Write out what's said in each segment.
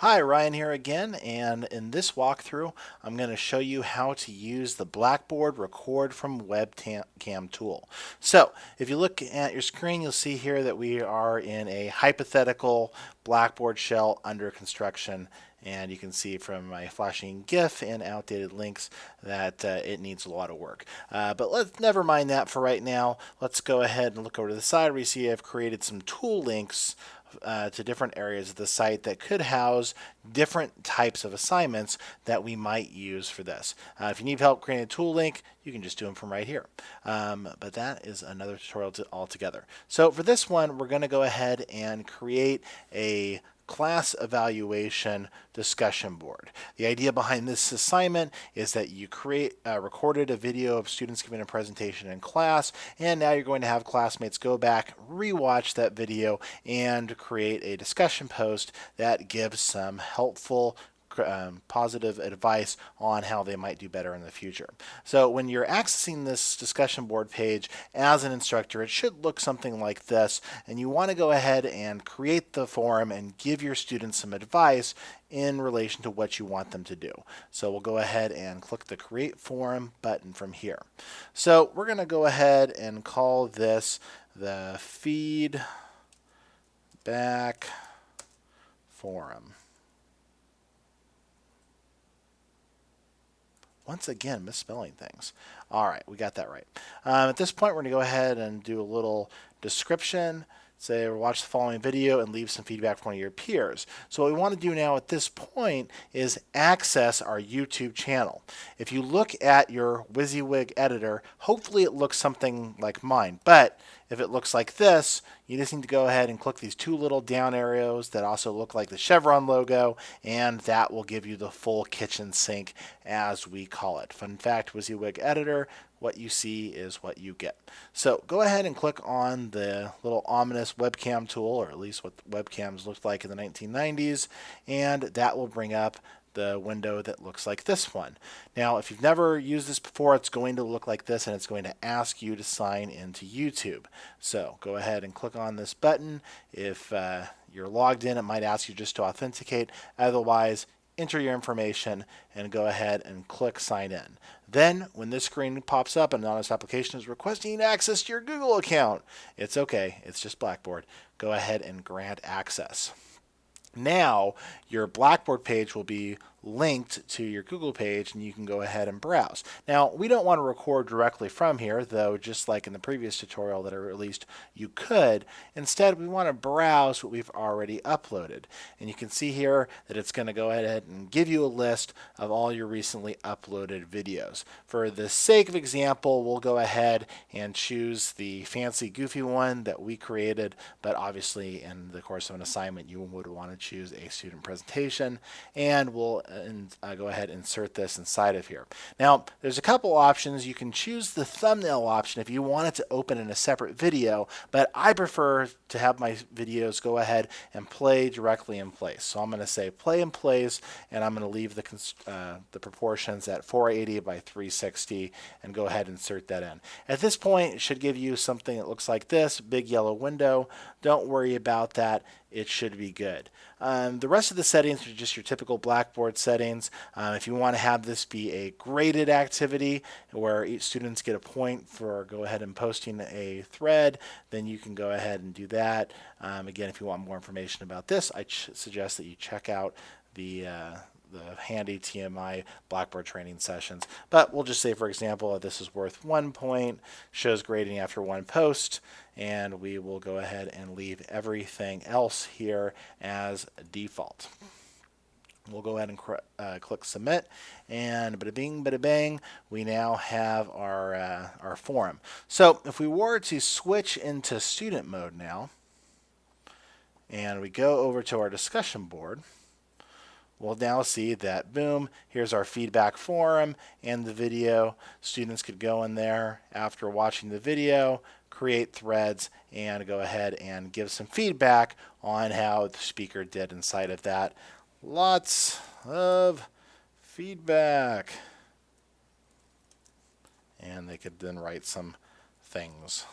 Hi, Ryan here again, and in this walkthrough, I'm going to show you how to use the Blackboard Record from Webcam tool. So, if you look at your screen, you'll see here that we are in a hypothetical Blackboard shell under construction, and you can see from my flashing GIF and outdated links that uh, it needs a lot of work. Uh, but let's never mind that for right now. Let's go ahead and look over to the side where you see I've created some tool links uh, to different areas of the site that could house different types of assignments that we might use for this. Uh, if you need help creating a tool link, you can just do them from right here. Um, but that is another tutorial altogether. So for this one, we're going to go ahead and create a class evaluation discussion board. The idea behind this assignment is that you create uh, recorded a video of students giving a presentation in class and now you're going to have classmates go back rewatch that video and create a discussion post that gives some helpful um, positive advice on how they might do better in the future. So when you're accessing this discussion board page as an instructor, it should look something like this. And you want to go ahead and create the forum and give your students some advice in relation to what you want them to do. So we'll go ahead and click the Create Forum button from here. So we're going to go ahead and call this the Feedback Forum. Once again, misspelling things. All right, we got that right. Um, at this point, we're going to go ahead and do a little description. Say, watch the following video and leave some feedback from one of your peers. So what we want to do now at this point is access our YouTube channel. If you look at your WYSIWYG editor, hopefully it looks something like mine. But if it looks like this, you just need to go ahead and click these two little down arrows that also look like the Chevron logo, and that will give you the full kitchen sink as we call it. Fun fact, WYSIWYG editor, what you see is what you get. So go ahead and click on the little ominous webcam tool, or at least what webcams looked like in the 1990s, and that will bring up the window that looks like this one. Now, if you've never used this before, it's going to look like this and it's going to ask you to sign into YouTube. So go ahead and click on this button. If uh, you're logged in, it might ask you just to authenticate. Otherwise, enter your information and go ahead and click sign in. Then when this screen pops up and an honest application is requesting access to your Google account, it's okay. It's just Blackboard. Go ahead and grant access. Now your Blackboard page will be linked to your Google page and you can go ahead and browse. Now we don't want to record directly from here though just like in the previous tutorial that I released you could. Instead we want to browse what we've already uploaded and you can see here that it's going to go ahead and give you a list of all your recently uploaded videos. For the sake of example we'll go ahead and choose the fancy goofy one that we created but obviously in the course of an assignment you would want to choose a student presentation and we'll and uh, go ahead and insert this inside of here. Now, there's a couple options. You can choose the thumbnail option if you want it to open in a separate video, but I prefer to have my videos go ahead and play directly in place. So I'm going to say play in place, and I'm going to leave the, uh, the proportions at 480 by 360 and go ahead and insert that in. At this point, it should give you something that looks like this, big yellow window. Don't worry about that it should be good. Um, the rest of the settings are just your typical Blackboard settings. Uh, if you want to have this be a graded activity where each students get a point for go ahead and posting a thread, then you can go ahead and do that. Um, again, if you want more information about this, I suggest that you check out the uh, the handy TMI Blackboard training sessions. But we'll just say, for example, that this is worth one point, shows grading after one post, and we will go ahead and leave everything else here as default. We'll go ahead and uh, click submit and bada bing bada bang we now have our uh, our forum. So if we were to switch into student mode now and we go over to our discussion board we'll now see that boom here's our feedback forum and the video. Students could go in there after watching the video create threads and go ahead and give some feedback on how the speaker did inside of that. Lots of feedback. And they could then write some things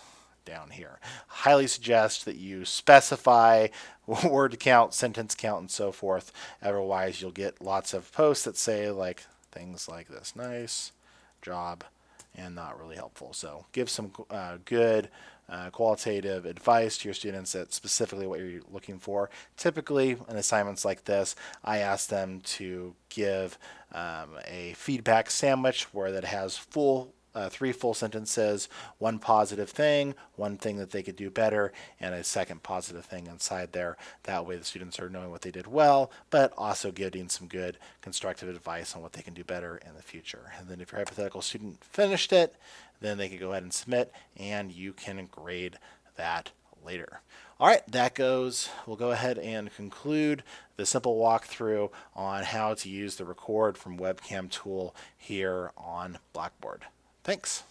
down here. Highly suggest that you specify word count, sentence count, and so forth. Otherwise, you'll get lots of posts that say like things like this: "Nice job," and not really helpful. So give some uh, good uh, qualitative advice to your students that's specifically what you're looking for. Typically, in assignments like this, I ask them to give um, a feedback sandwich where that has full uh, three full sentences, one positive thing, one thing that they could do better, and a second positive thing inside there. That way the students are knowing what they did well, but also getting some good constructive advice on what they can do better in the future. And then if your hypothetical student finished it, then they can go ahead and submit and you can grade that later. All right, that goes, we'll go ahead and conclude the simple walkthrough on how to use the record from webcam tool here on Blackboard. Thanks.